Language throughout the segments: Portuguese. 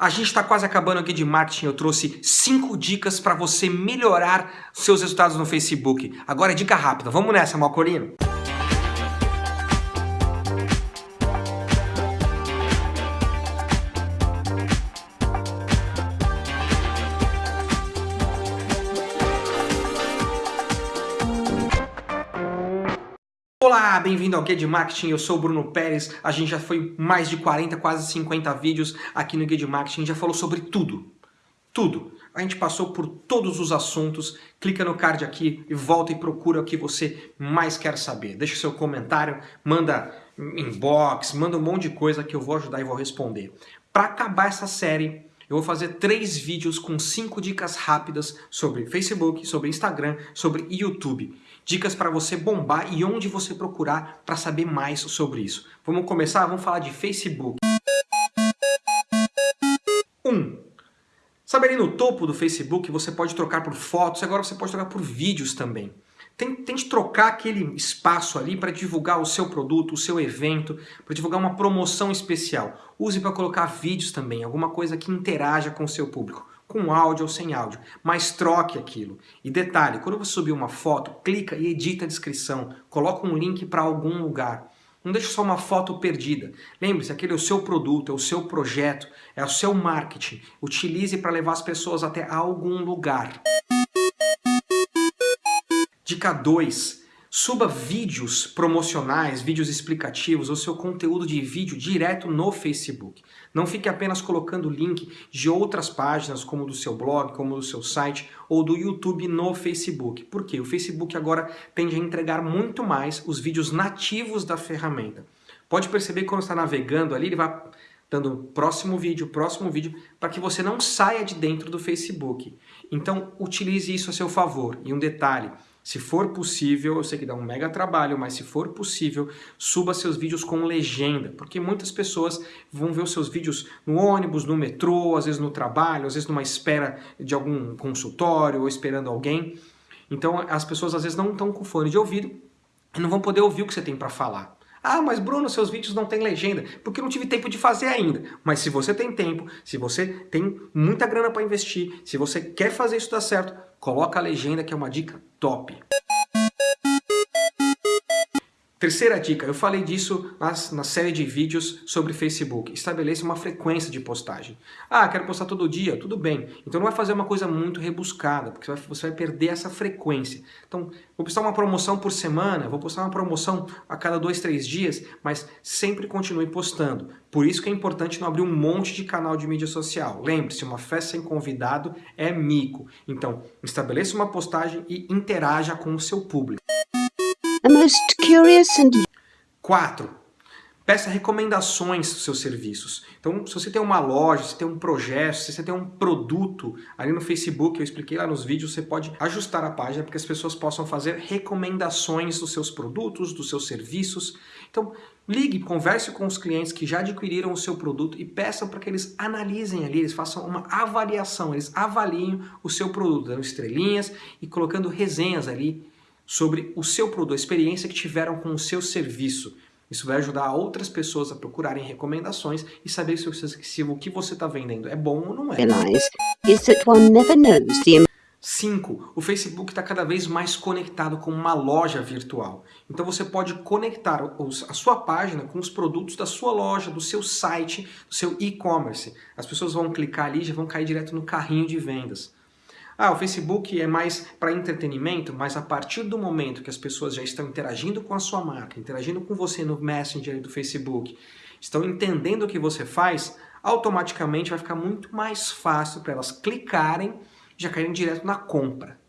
A gente está quase acabando aqui de marketing, eu trouxe 5 dicas para você melhorar seus resultados no Facebook. Agora é dica rápida, vamos nessa, Malcolino? Bem-vindo ao Guia de Marketing, eu sou o Bruno Pérez, a gente já foi mais de 40, quase 50 vídeos aqui no Guia de Marketing, já falou sobre tudo, tudo. A gente passou por todos os assuntos, clica no card aqui e volta e procura o que você mais quer saber. Deixa seu comentário, manda inbox, manda um monte de coisa que eu vou ajudar e vou responder. Para acabar essa série, eu vou fazer três vídeos com cinco dicas rápidas sobre Facebook, sobre Instagram, sobre YouTube. Dicas para você bombar e onde você procurar para saber mais sobre isso. Vamos começar? Vamos falar de Facebook. 1. Um, sabe ali no topo do Facebook você pode trocar por fotos, agora você pode trocar por vídeos também. Tente trocar aquele espaço ali para divulgar o seu produto, o seu evento, para divulgar uma promoção especial. Use para colocar vídeos também, alguma coisa que interaja com o seu público, com áudio ou sem áudio, mas troque aquilo. E detalhe, quando você subir uma foto, clica e edita a descrição, coloca um link para algum lugar. Não deixe só uma foto perdida. Lembre-se, aquele é o seu produto, é o seu projeto, é o seu marketing. Utilize para levar as pessoas até algum lugar. Dica 2. Suba vídeos promocionais, vídeos explicativos, ou seu conteúdo de vídeo direto no Facebook. Não fique apenas colocando link de outras páginas, como do seu blog, como do seu site, ou do YouTube no Facebook. Por quê? O Facebook agora tende a entregar muito mais os vídeos nativos da ferramenta. Pode perceber que quando está navegando ali, ele vai dando próximo vídeo, próximo vídeo, para que você não saia de dentro do Facebook. Então, utilize isso a seu favor. E um detalhe, se for possível, eu sei que dá um mega trabalho, mas se for possível, suba seus vídeos com legenda, porque muitas pessoas vão ver os seus vídeos no ônibus, no metrô, às vezes no trabalho, às vezes numa espera de algum consultório ou esperando alguém. Então as pessoas às vezes não estão com fone de ouvido e não vão poder ouvir o que você tem para falar. Ah, mas Bruno, seus vídeos não têm legenda, porque eu não tive tempo de fazer ainda. Mas se você tem tempo, se você tem muita grana para investir, se você quer fazer isso dar certo, coloca a legenda que é uma dica top. Terceira dica, eu falei disso nas, na série de vídeos sobre Facebook. Estabeleça uma frequência de postagem. Ah, quero postar todo dia, tudo bem. Então não vai fazer uma coisa muito rebuscada, porque você vai, você vai perder essa frequência. Então, vou postar uma promoção por semana, vou postar uma promoção a cada dois, três dias, mas sempre continue postando. Por isso que é importante não abrir um monte de canal de mídia social. Lembre-se, uma festa sem convidado é mico. Então, estabeleça uma postagem e interaja com o seu público most curious and... 4. Peça recomendações dos seus serviços. Então, se você tem uma loja, se tem um projeto, se você tem um produto ali no Facebook, eu expliquei lá nos vídeos, você pode ajustar a página para que as pessoas possam fazer recomendações dos seus produtos, dos seus serviços. Então, ligue, converse com os clientes que já adquiriram o seu produto e peçam para que eles analisem ali, eles façam uma avaliação, eles avaliem o seu produto, dando estrelinhas e colocando resenhas ali sobre o seu produto, a experiência que tiveram com o seu serviço. Isso vai ajudar outras pessoas a procurarem recomendações e saber se, se o que você está vendendo é bom ou não é. 5. O Facebook está cada vez mais conectado com uma loja virtual. Então você pode conectar a sua página com os produtos da sua loja, do seu site, do seu e-commerce. As pessoas vão clicar ali e já vão cair direto no carrinho de vendas. Ah, o Facebook é mais para entretenimento, mas a partir do momento que as pessoas já estão interagindo com a sua marca, interagindo com você no Messenger do Facebook, estão entendendo o que você faz, automaticamente vai ficar muito mais fácil para elas clicarem e já caírem direto na compra.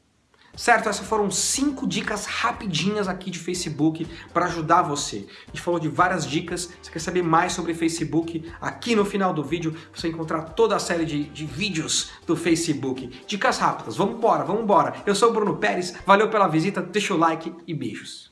Certo? Essas foram cinco dicas rapidinhas aqui de Facebook para ajudar você. A gente falou de várias dicas, você quer saber mais sobre Facebook? Aqui no final do vídeo você encontrar toda a série de, de vídeos do Facebook. Dicas rápidas, vamos embora, vamos embora. Eu sou o Bruno Pérez, valeu pela visita, deixa o like e beijos.